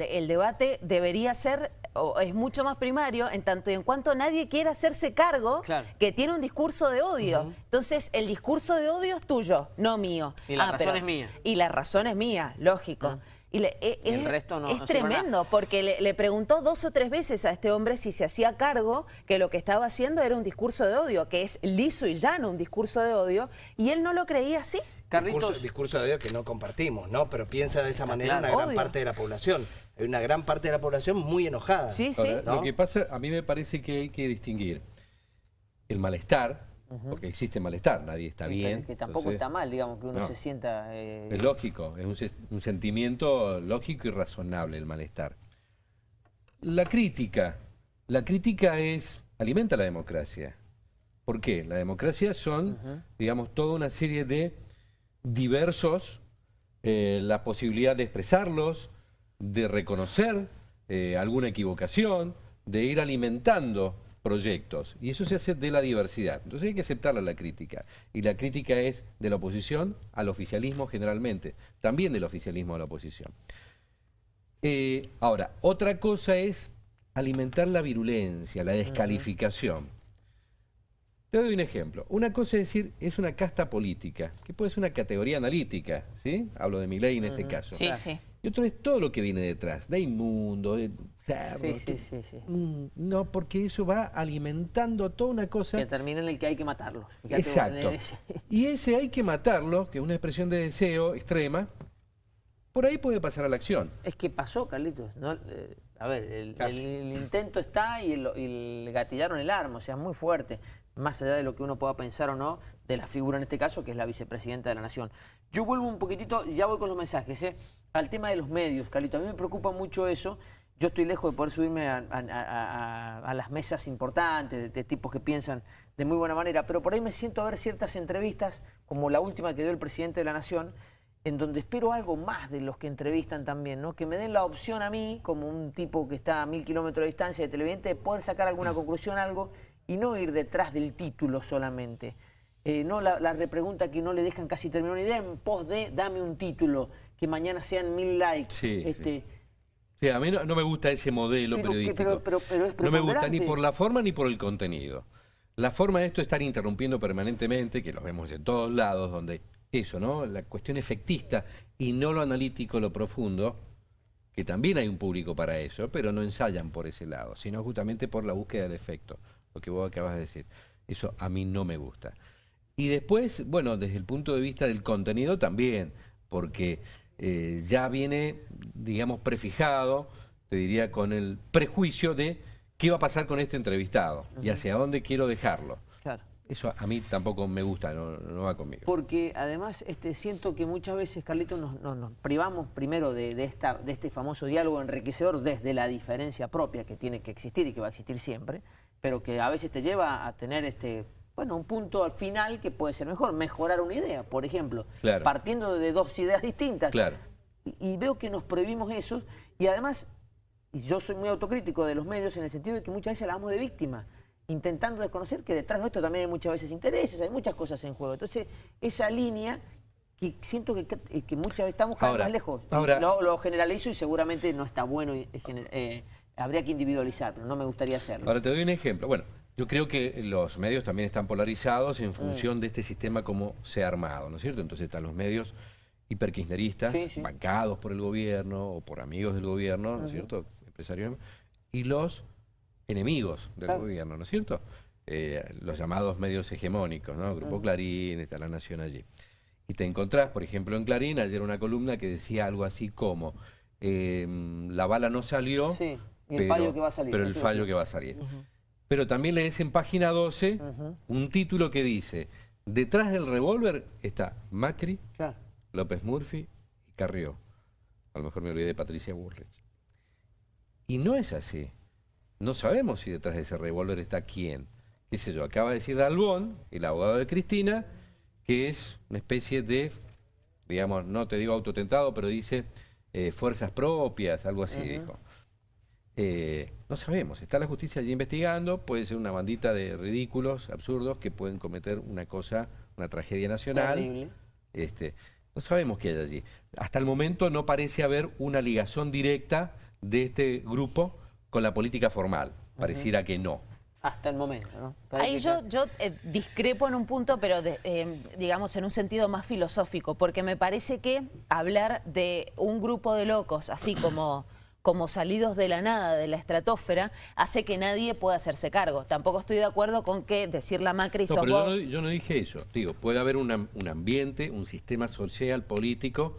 El debate debería ser, o es mucho más primario, en tanto y en cuanto nadie quiera hacerse cargo Claro. que tiene un discurso de odio. Entonces, el discurso de odio es tuyo, no mío. Y la Ah, razón es mía. Y la razón es mía, lógico. Y le- e- Y el es, resto no- es no tremendo, porque le, le preguntó dos o tres veces a este hombre si se hacía cargo que lo que estaba haciendo era un discurso de odio, que es liso y llano un discurso de odio, y él no lo creía así. Carlitos, Discurso, discurso de odio que no compartimos, ¿no? Pero piensa de esa manera claro. una gran Obvio. parte de la población. Hay una gran parte de la población muy enojada. Sí, sí. Lo que pasa, a mí me parece que hay que distinguir el malestar, porque existe malestar, nadie está bien. que tampoco entonces, está mal, digamos, que uno no. se sienta... eh, Es lógico, es un sentimiento lógico y razonable el malestar. La crítica, la crítica es, alimenta la democracia. ¿Por qué? La democracia son, digamos, toda una serie de diversos, eh, la posibilidad de expresarlos, de reconocer eh, alguna equivocación, de ir alimentando proyectos. Y eso se hace de la diversidad. Entonces hay que aceptarla la crítica. Y la crítica es de la oposición al oficialismo generalmente, también del oficialismo a la oposición. Eh, ahora, otra cosa es alimentar la virulencia, la descalificación. Te doy un ejemplo. Una cosa es decir, es una casta política, que puede ser una categoría analítica, ¿sí? Hablo de mi ley en este caso. Sí, sí. Y otro es todo lo que viene detrás, de inmundo, de Sí, sí, sí, sí. Mm, No, porque eso va alimentando toda una cosa. Que termina en el que hay que matarlos. Fíjate Exacto. ese- Y ese hay que matarlo, que es una expresión de deseo extrema, por ahí puede pasar a la acción. Es que pasó, Carlitos. ¿no? Eh, a ver, el, Casi. el- el intento está y, el, y gatillaron el arma, o sea, muy fuerte, más allá de lo que uno pueda pensar o no de la figura en este caso, que es la vicepresidenta de la Nación. Yo vuelvo un poquitito, ya voy con los mensajes, ¿eh? al tema de los medios, Carlitos. A mí me preocupa mucho eso. Yo estoy lejos de poder subirme a, a- a- a- a las mesas importantes, de, de tipos que piensan de muy buena manera, pero por ahí me siento a ver ciertas entrevistas, como la última que dio el presidente de la Nación, en donde espero algo más de los que entrevistan también, ¿no? Que me den la opción a mí, como un tipo que está a mil kilómetros de distancia de televidente, de poder sacar alguna conclusión, algo, y no ir detrás del título solamente. Eh, no la, la repregunta que no le dejan casi terminar una idea en pos de dame un título, que mañana sean mil likes. Sí, este, Sí, a mí no, no me gusta ese modelo Pero periodístico. pero- pero- pero es no me gusta ni por la forma ni por el contenido. La forma de esto es estar interrumpiendo permanentemente, que lo vemos en todos lados, donde eso, ¿no? La cuestión efectista y no lo analítico, lo profundo, que también hay un público para eso, pero no ensayan por ese lado, sino justamente por la búsqueda del efecto, lo que vos acabas de decir. Eso a mí no me gusta. Y después, bueno, desde el punto de vista del contenido también, porque eh, ya viene, digamos, prefijado, te diría, con el prejuicio de qué va a pasar con este entrevistado y hacia dónde quiero dejarlo. claro. Eso a mí tampoco me gusta, no, no va conmigo. Porque además este, siento que muchas veces, Carlitos, nos, nos- nos privamos primero de, de esta, de este famoso diálogo enriquecedor desde la diferencia propia que tiene que existir y que va a existir siempre, pero que a veces te lleva a tener este, bueno, un punto al final que puede ser mejor, mejorar una idea, por ejemplo, Claro. partiendo de dos ideas distintas. Claro. Y, y veo que nos prohibimos eso y además, y yo soy muy autocrítico de los medios en el sentido de que muchas veces hablamos de víctima, intentando desconocer que detrás de esto también hay muchas veces intereses, hay muchas cosas en juego. Entonces, esa línea que siento que, que muchas veces estamos cada vez más lejos. Ahora- lo, lo generalizo y seguramente no está bueno, eh, eh, habría que individualizar, pero no me gustaría hacerlo. Ahora te doy un ejemplo. Bueno, yo creo que los medios también están polarizados en función Mm. de este sistema como se ha armado, ¿no es cierto? Entonces están los medios hiperkirchneristas, Sí, sí. bancados por el gobierno o por amigos del gobierno, ¿no es cierto? Empresarios, y los enemigos del Claro. gobierno, ¿no es cierto? Eh, los llamados medios hegemónicos, ¿no? Grupo Clarín, está La Nación allí. Y te encontrás, por ejemplo, en Clarín, ayer una columna que decía algo así como, eh, la bala no salió, Sí, y el fallo que va a salir, pero el fallo que va a salir. Pero también lees en página 12 Ujú. un título que dice, detrás del revólver está Macri, Claro. López Murphy y Carrió. A lo mejor me olvidé de Patricia Bullrich. Y no es así. No sabemos si detrás de ese revólver está quién. Qué sé yo, acaba de decir Dalbón, el abogado de Cristina, que es una especie de, digamos, no te digo autotentado, pero dice eh, fuerzas propias, algo así dijo. Eh, no sabemos, está la justicia allí investigando, puede ser una bandita de ridículos, absurdos, que pueden cometer una cosa, una tragedia nacional. Terrible. Este, no sabemos qué hay allí. Hasta el momento no parece haber una ligación directa de este grupo con la política formal. Pareciera que no. Hasta el momento, ¿no? Ahí yo, yo eh, discrepo en un punto, pero de- eh, digamos en un sentido más filosófico, porque me parece que hablar de un grupo de locos, así como, como salidos de la nada, de la estratosfera, hace que nadie pueda hacerse cargo. Tampoco estoy de acuerdo con que decir la Macri No, pero yo no, yo no dije eso. Digo, puede haber una- un ambiente, un sistema social, político,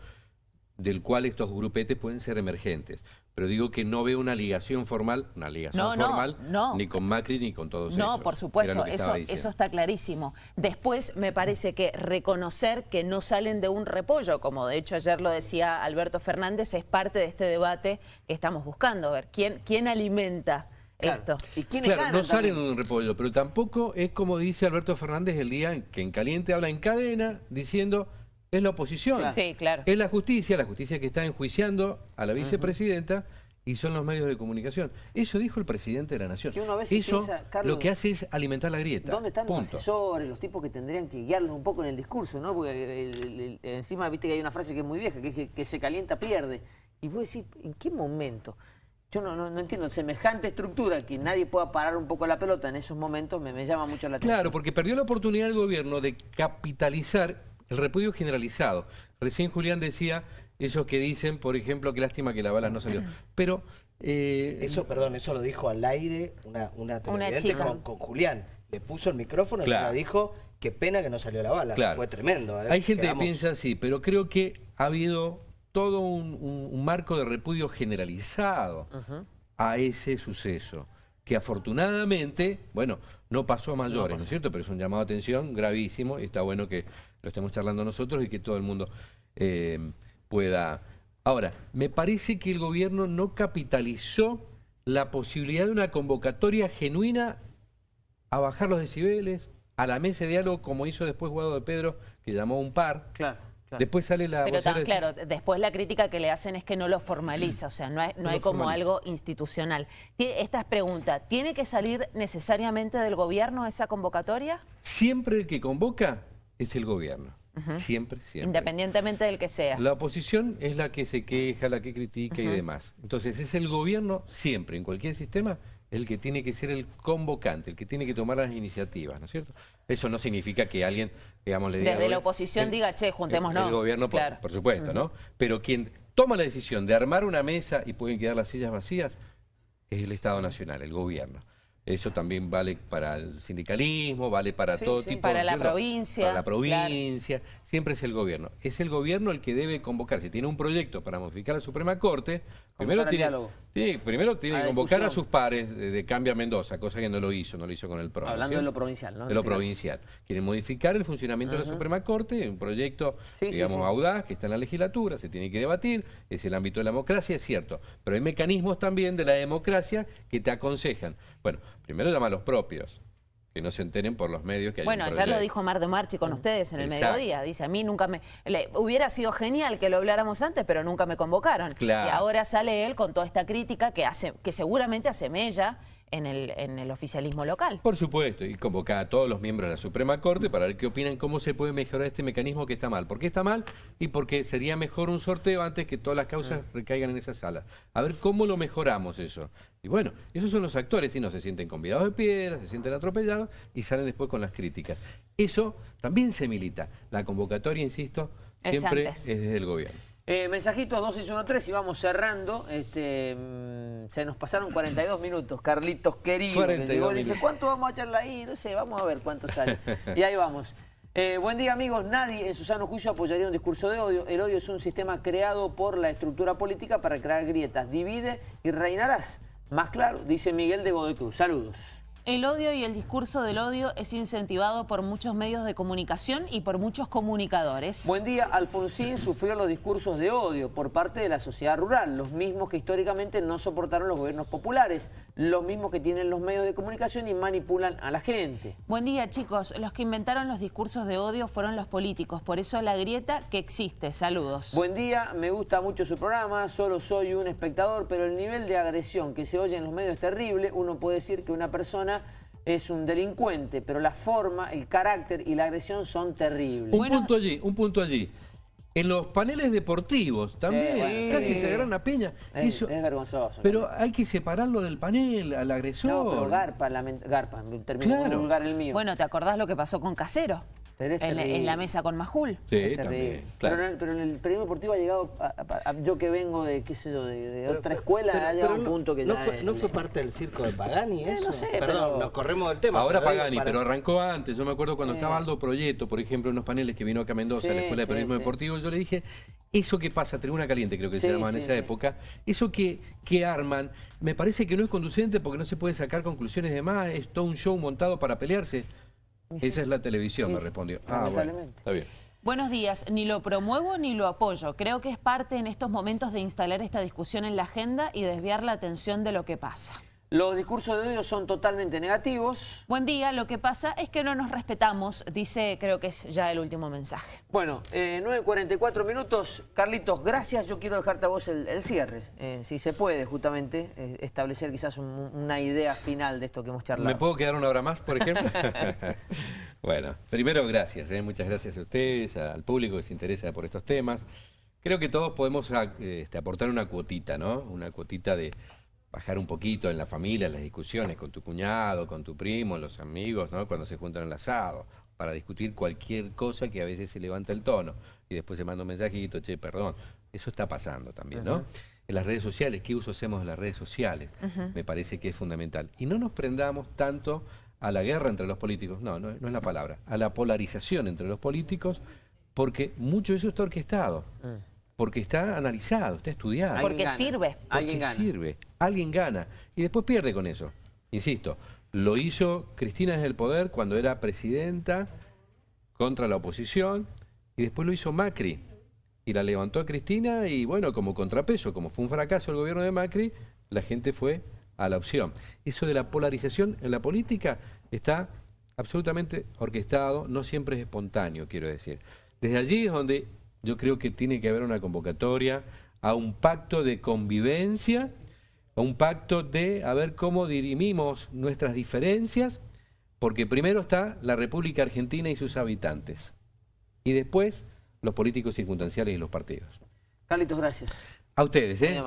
del cual estos grupetes pueden ser emergentes. Pero digo que no veo una ligación formal, una ligación No, no, formal, no. ni con Macri ni con todos No, ellos. por supuesto, eso, eso está clarísimo. Después me parece que reconocer que no salen de un repollo, como de hecho ayer lo decía Alberto Fernández, es parte de este debate que estamos buscando. A ver, ¿quién, quién alimenta Claro. esto? ¿Y quiénes Claro, ganan no salen de un repollo, pero tampoco es como dice Alberto Fernández el día en que en caliente habla en cadena diciendo es la oposición. Claro. Sí, claro. Es la justicia, la justicia que está enjuiciando a la vicepresidenta y son los medios de comunicación. Eso dijo el presidente de la Nación. Que uno a veces Eso piensa, Carlos, lo que hace es alimentar la grieta. ¿Dónde están los asesores, los tipos que tendrían que guiarlos un poco en el discurso, ¿no? Porque el- el- el- encima viste que hay una frase que es muy vieja, que es que, que se calienta pierde. Y vos decís, ¿en qué momento? Yo no, no, no entiendo, semejante estructura que nadie pueda parar un poco la pelota en esos momentos me, me llama mucho la atención. Claro, porque perdió la oportunidad el gobierno de capitalizar el repudio generalizado. Recién Julián decía esos que dicen, por ejemplo, que lástima que la bala no salió. Pero eh, Eso, perdón, eso lo dijo al aire una, una televidente con, con Julián. Le puso el micrófono y Claro. ella dijo, qué pena que no salió la bala. Claro. Fue tremendo. ¿eh? Hay gente Quedamos- que piensa así, pero creo que ha habido todo un, un- un marco de repudio generalizado a ese suceso, que afortunadamente, bueno, no pasó a mayores, ¿no, es cierto? Pero es un llamado de atención gravísimo y está bueno que lo estemos charlando nosotros y que todo el mundo eh, pueda... Ahora, me parece que el gobierno no capitalizó la posibilidad de una convocatoria genuina a bajar los decibeles, a la mesa de diálogo, como hizo después Guado de Pedro, que llamó a un par. Claro, claro. Después sale la Pero tan, de- claro, después la crítica que le hacen es que no lo formaliza, o sea, no hay, no No hay como formaliza. algo institucional. Esta es pregunta, ¿tiene que salir necesariamente del gobierno esa convocatoria? Siempre el que convoca es el gobierno. Siempre, siempre. Independientemente del que sea. La oposición es la que se queja, la que critica y demás. Entonces es el gobierno siempre, en cualquier sistema, el que tiene que ser el convocante, el que tiene que tomar las iniciativas, ¿no es cierto? Eso no significa que alguien, digamos, le diga... Desde la "Oye, oposición el- diga, che, juntémonos". El, el gobierno, Claro. por supuesto, ¿no? Pero quien toma la decisión de armar una mesa y pueden quedar las sillas vacías es el Estado Nacional, el gobierno. Eso también vale para el sindicalismo, vale para Sí, todo sí. tipo Para ¿no es la provincia, Para la claro. provincia, siempre es el gobierno. Es el gobierno el que debe convocar. Si tiene un proyecto para modificar la Suprema Corte, primero tiene. Tiene- primero tiene que la convocar a sus pares de, de Cambia Mendoza, cosa que no lo hizo, no lo hizo con el PRO. ¿no es Hablando de lo provincial, ¿no? De lo este provincial. Quieren modificar el funcionamiento de la Suprema Corte, un proyecto, sí, digamos, sí. audaz, que está en la legislatura, se tiene que debatir, es el ámbito de la democracia, es cierto. Pero hay mecanismos también de la democracia que te aconsejan. Bueno, primero llama a los propios, que no se enteren por los medios que hay Bueno, ya lo dijo Mar de Marchi con ustedes en el Exacto. mediodía. Dice, a mí nunca me... le- hubiera sido genial que lo habláramos antes, pero nunca me convocaron. Claro. Y ahora sale él con toda esta crítica que, hace, que seguramente hace mella en el, en el oficialismo local. Por supuesto, y convocar a todos los miembros de la Suprema Corte para ver qué opinan, cómo se puede mejorar este mecanismo que está mal. ¿Por qué está mal? Y porque sería mejor un sorteo antes que todas las causas recaigan en esa sala. A ver cómo lo mejoramos eso. Y bueno, esos son los actores, y no se sienten convidados de piedra, se sienten atropellados y salen después con las críticas. Eso también se milita. La convocatoria, insisto, Es siempre antes. es desde el gobierno. Eh, mensajitos 2613 y vamos cerrando. Este, mm, se nos pasaron 42 minutos, Carlitos querido. que 42 llegó y dice. ¿cuánto vamos a echarla ahí? No sé, vamos a ver cuánto sale. y ahí vamos. Eh, buen día amigos, nadie en su sano juicio apoyaría un discurso de odio. El odio es un sistema creado por la estructura política para crear grietas. Divide y reinarás. Más claro, dice Miguel de Godoy Cruz. Saludos. El odio y el discurso del odio es incentivado por muchos medios de comunicación y por muchos comunicadores. Buen día, Alfonsín sufrió los discursos de odio por parte de la sociedad rural, los mismos que históricamente no soportaron los gobiernos populares, los mismos que tienen los medios de comunicación y manipulan a la gente. Buen día, chicos. Los que inventaron los discursos de odio fueron los políticos. Por eso la grieta que existe. Saludos. Buen día, me gusta mucho su programa, solo soy un espectador, pero el nivel de agresión que se oye en los medios es terrible. Uno puede decir que una persona es un delincuente, pero la forma, el carácter y la agresión son terribles. Un Bueno. punto allí, un punto allí. En los paneles deportivos también, bueno, casi sí. se agarran a piña. Es, Eso- es vergonzoso. pero hay que separarlo del panel, al agresor. No, pero garpa, garpa, terminó Claro. el mío. Bueno, ¿te acordás lo que pasó con Casero? Pero En, la mesa con Majul. Sí, también. Pero, claro. en el, pero en el periodismo deportivo ha llegado, a- a- a- yo que vengo de, qué sé yo, de, de Pero- otra escuela, pero- ha llegado a pero un punto que no ya fue, es- no fue parte del circo de Pagani eso. no sé, Perdón, pero- nos corremos del tema. Ahora pero Pagani, para- pero arrancó antes. Yo me acuerdo cuando Eh. estaba Aldo Proyecto, por ejemplo, en unos paneles que vino acá a Mendoza, a la Sí, Escuela de Periodismo sí. Deportivo, yo le dije, eso que pasa, Tribuna Caliente creo que Sí, se llamaba en esa sí. época, eso que, que arman, me parece que no es conducente porque no se puede sacar conclusiones de más, es todo un show montado para pelearse. Esa es la televisión, Sí, me respondió. Ah, bueno, está bien. Buenos días, ni lo promuevo ni lo apoyo. Creo que es parte en estos momentos de instalar esta discusión en la agenda y desviar la atención de lo que pasa. Los discursos de odio son totalmente negativos. Buen día, lo que pasa es que no nos respetamos, dice, creo que es ya el último mensaje. Bueno, eh, 9.44 minutos. Carlitos, gracias. Yo quiero dejarte a vos el, el cierre. eh, si se puede, justamente, eh, establecer quizás un- una idea final de esto que hemos charlado. ¿Me puedo quedar una hora más, por ejemplo? bueno, primero gracias, ¿eh? muchas gracias a ustedes, al público que se interesa por estos temas. Creo que todos podemos ah, este, aportar una cuotita, ¿no? Una cuotita de bajar un poquito en la familia, en las discusiones con tu cuñado, con tu primo, los amigos, ¿no? Cuando se juntan al asado, para discutir cualquier cosa que a veces se levanta el tono y después se manda un mensajito, che, perdón. Eso está pasando también, ¿no? En las redes sociales, ¿qué uso hacemos de las redes sociales? Me parece que es fundamental. Y no nos prendamos tanto a la guerra entre los políticos, no, no, no es la palabra, a la polarización entre los políticos, porque mucho de eso está orquestado, porque está analizado, está estudiado. Porque gana. sirve. Alguien gana. sirve, alguien gana y después pierde con eso. Insisto, lo hizo Cristina desde el poder cuando era presidenta contra la oposición y después lo hizo Macri y la levantó a Cristina y bueno, como contrapeso, como fue un fracaso el gobierno de Macri, la gente fue a la opción. Eso de la polarización en la política está absolutamente orquestado, no siempre es espontáneo, quiero decir. Desde allí es donde yo creo que tiene que haber una convocatoria a un pacto de convivencia, a un pacto de a ver cómo dirimimos nuestras diferencias, porque primero está la República Argentina y sus habitantes, y después los políticos circunstanciales y los partidos. Carlitos, gracias. A ustedes, ¿eh?